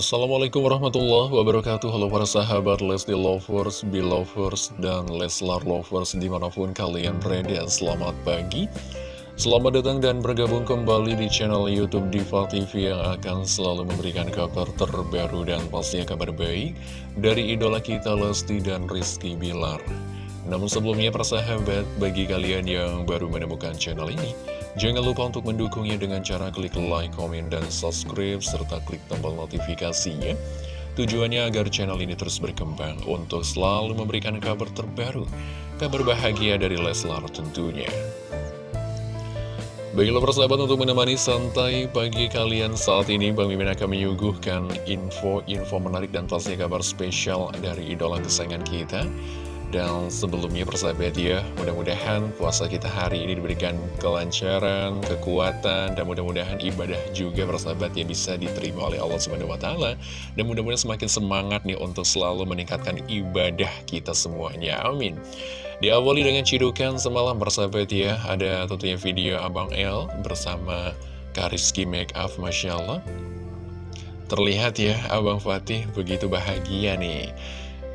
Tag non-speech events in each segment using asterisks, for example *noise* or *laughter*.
Assalamualaikum warahmatullahi wabarakatuh. Halo para sahabat Lesti Lovers, Belovers, dan Leslar Lovers di mana pun kalian berada. Selamat pagi. Selamat datang dan bergabung kembali di channel Youtube Diva TV Yang akan selalu memberikan kabar terbaru dan pastinya kabar baik Dari idola kita Lesti dan Rizky Bilar. Namun sebelumnya para sahabat, bagi kalian yang baru menemukan channel ini Jangan lupa untuk mendukungnya dengan cara klik like, komen, dan subscribe, serta klik tombol notifikasinya. Tujuannya agar channel ini terus berkembang untuk selalu memberikan kabar terbaru, kabar bahagia dari Leslar tentunya. Baiklah persahabat untuk menemani santai pagi kalian saat ini Bang Mimin akan menyuguhkan info-info menarik dan pastinya kabar spesial dari idola kesayangan kita dan sebelumnya persahabat ya, mudah-mudahan puasa kita hari ini diberikan kelancaran, kekuatan, dan mudah-mudahan ibadah juga persahabat ya bisa diterima oleh Allah SWT. Dan mudah-mudahan semakin semangat nih untuk selalu meningkatkan ibadah kita semuanya. Amin. Diawali dengan cidukan semalam persahabat ya, ada tentunya video Abang L bersama Kariski Make Up, Masya Allah. Terlihat ya, Abang Fatih begitu bahagia nih.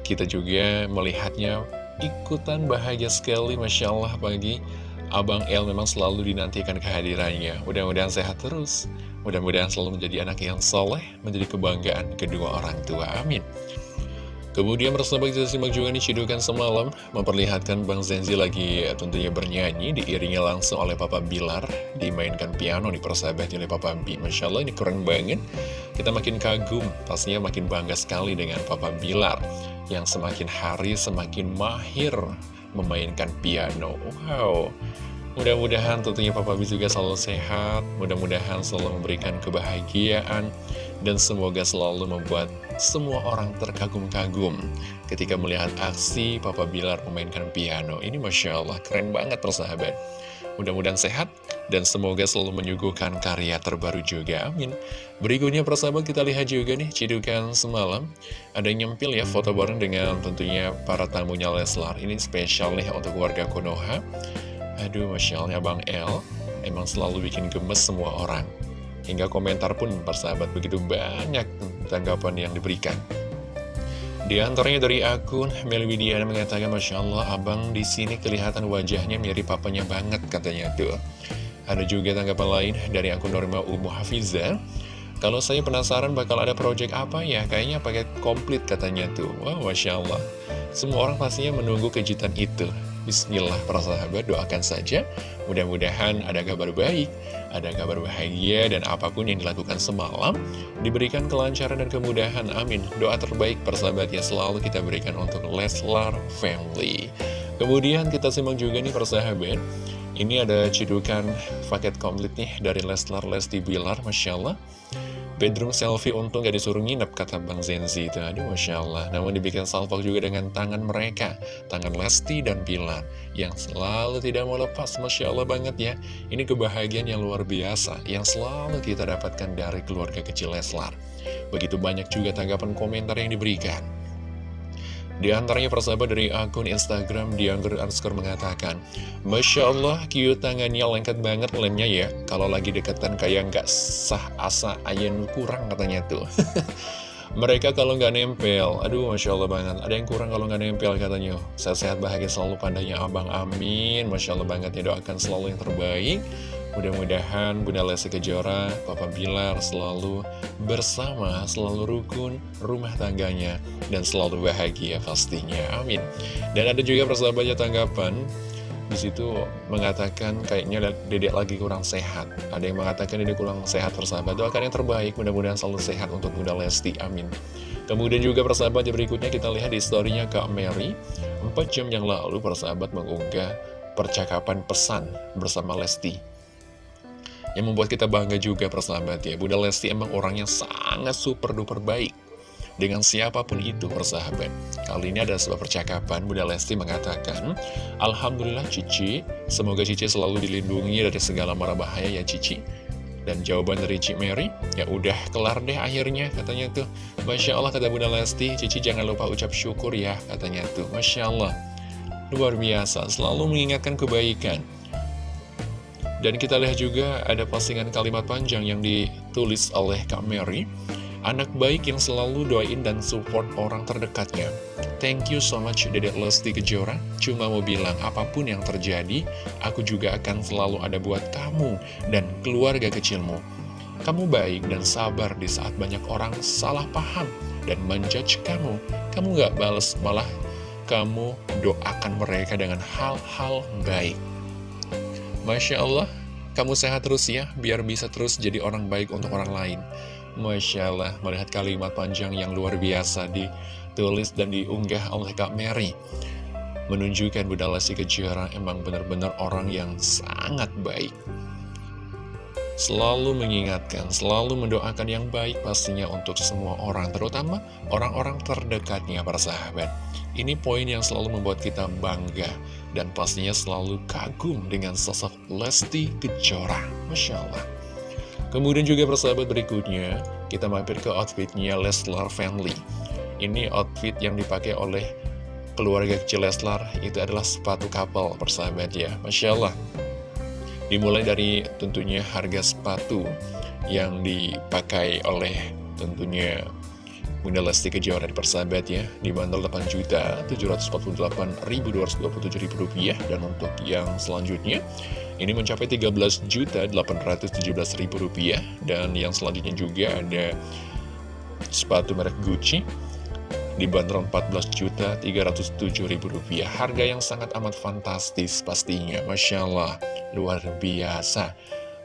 Kita juga melihatnya ikutan bahagia sekali Masya Allah pagi Abang El memang selalu dinantikan kehadirannya. Mudah-mudahan sehat terus. Mudah-mudahan selalu menjadi anak yang soleh Menjadi kebanggaan kedua orang tua. Amin. Kemudian bersama kita simak juga nih cidukan semalam Memperlihatkan Bang Zenzi lagi tentunya bernyanyi Diiringi langsung oleh Papa Bilar Dimainkan piano nih persahabat oleh Papa Bi. Masya Allah ini keren banget. Kita makin kagum Pastinya makin bangga sekali dengan Papa Bilar yang semakin hari semakin mahir memainkan piano. Wow, mudah-mudahan tentunya Papa B juga selalu sehat, mudah-mudahan selalu memberikan kebahagiaan, dan semoga selalu membuat semua orang terkagum-kagum ketika melihat aksi Papa Bilar memainkan piano. Ini Masya Allah, keren banget persahabat. Mudah-mudahan sehat dan semoga selalu menyuguhkan karya terbaru juga, amin. Berikutnya persahabat kita lihat juga nih cidukan semalam. Ada nyempil ya foto bareng dengan tentunya para tamunya Leslar. Ini spesial nih untuk warga Konoha. Aduh, Masya Allah, Bang El emang selalu bikin gemes semua orang. Hingga komentar pun persahabat begitu banyak tanggapan yang diberikan. Di antaranya dari akun Meli mengatakan Masya Allah abang di sini kelihatan wajahnya mirip papanya banget katanya tuh. Ada juga tanggapan lain dari akun Norma Umu Hafiza. Kalau saya penasaran bakal ada project apa ya, kayaknya paket komplit katanya tuh. Wah, wow, Masya Allah. Semua orang pastinya menunggu kejutan itu. Bismillah para sahabat doakan saja Mudah-mudahan ada kabar baik Ada kabar bahagia dan apa pun yang dilakukan semalam Diberikan kelancaran dan kemudahan Amin Doa terbaik persahabat yang selalu kita berikan untuk Leslar Family Kemudian kita simak juga nih persahabat Ini ada cidukan paket komplit nih dari Leslar Lesti Bilar Masya Allah Bedroom selfie untung gak disuruh nginep, kata Bang Zenzi itu. Aduh, Masya Allah. Namun dibikin salvo juga dengan tangan mereka, tangan Lesti dan Pilar, yang selalu tidak mau lepas. Masya Allah banget ya. Ini kebahagiaan yang luar biasa, yang selalu kita dapatkan dari keluarga kecil Leslar. Begitu banyak juga tanggapan komentar yang diberikan. Di antaranya persahabat dari akun Instagram Dianggur Underscore mengatakan Masya Allah cute tangannya lengket banget lemnya ya. Kalau lagi deketan kayak nggak sah asa ayen kurang katanya tuh. *laughs* Mereka kalau nggak nempel Aduh Masya Allah banget. Ada yang kurang kalau nggak nempel katanya. Sehat-sehat bahagia selalu pandanya abang amin. Masya Allah banget ya doakan selalu yang terbaik Mudah-mudahan Bunda Lesti Kejora, Papa Bilar selalu bersama, selalu rukun rumah tangganya, dan selalu bahagia pastinya. Amin. Dan ada juga persahabatnya tanggapan, di situ mengatakan kayaknya dedek lagi kurang sehat. Ada yang mengatakan dedek kurang sehat persahabat. Doakan yang terbaik, mudah-mudahan selalu sehat untuk Bunda Lesti. Amin. Kemudian juga persahabat berikutnya kita lihat di storynya Kak Mary. 4 jam yang lalu persahabat mengunggah percakapan pesan bersama Lesti yang membuat kita bangga juga persahabat ya. Bunda Lesti emang orang yang sangat super duper baik. Dengan siapa pun itu persahabat Kali ini ada sebuah percakapan Bunda Lesti mengatakan Alhamdulillah Cici. Semoga Cici selalu dilindungi dari segala mara bahaya ya Cici. Dan jawaban dari Cici Mary, ya udah kelar deh akhirnya katanya tuh. Masya Allah kata Bunda Lesti, Cici jangan lupa ucap syukur ya katanya tuh. Masya Allah, luar biasa, selalu mengingatkan kebaikan. Dan kita lihat juga ada postingan kalimat panjang yang ditulis oleh Kak Mary. Anak baik yang selalu doain dan support orang terdekatnya. Thank you so much Dedek Lesti Kejora. Cuma mau bilang apa pun yang terjadi, aku juga akan selalu ada buat kamu dan keluarga kecilmu. Kamu baik dan sabar di saat banyak orang salah paham dan menjudge kamu. Kamu gak bales, malah kamu doakan mereka dengan hal-hal baik. Masya Allah, kamu sehat terus ya, biar bisa terus jadi orang baik untuk orang lain. Masya Allah, melihat kalimat panjang yang luar biasa ditulis dan diunggah oleh Kak Mary. Menunjukkan Bunda Lesti Kejora emang benar-benar orang yang sangat baik. Selalu mengingatkan, selalu mendoakan yang baik pastinya untuk semua orang, terutama orang-orang terdekatnya para sahabat. Ini poin yang selalu membuat kita bangga dan pastinya selalu kagum dengan sosok Lesti Kejora. Masya Allah. Kemudian juga persahabat berikutnya, kita mampir ke outfitnya Leslar Family. Ini outfit yang dipakai oleh keluarga kecil Leslar, itu adalah sepatu kapal persahabat ya. Masya Allah. Dimulai dari tentunya harga sepatu yang dipakai oleh tentunya Bunda Lesti Kejora di persahabat ya Dibanderol 8.748.227 rupiah. Dan untuk yang selanjutnya ini mencapai 13 juta 817 ribu rupiah. Dan yang selanjutnya juga ada sepatu merek Gucci dibanderol 14 juta 307 ribu rupiah. Harga yang sangat amat fantastis pastinya Masya Allah. Luar biasa.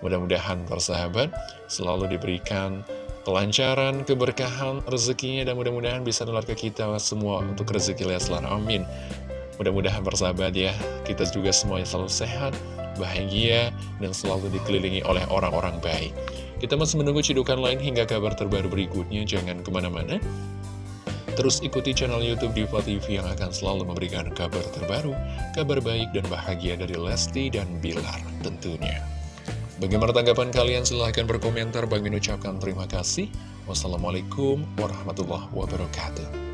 Mudah-mudahan persahabat selalu diberikan kelancaran, keberkahan, rezekinya dan mudah-mudahan bisa nular ke kita semua untuk rezeki Leslar amin mudah-mudahan persahabat ya kita juga semuanya selalu sehat bahagia, dan selalu dikelilingi oleh orang-orang baik. Kita masih menunggu cidukan lain hingga kabar terbaru berikutnya, jangan ke mana-mana. Terus ikuti channel Youtube Diva TV yang akan selalu memberikan kabar terbaru, kabar baik dan bahagia dari Lesti dan Bilar tentunya. Bagaimana tanggapan kalian? Silahkan berkomentar. Bagi ucapkan terima kasih. Wassalamualaikum warahmatullahi wabarakatuh.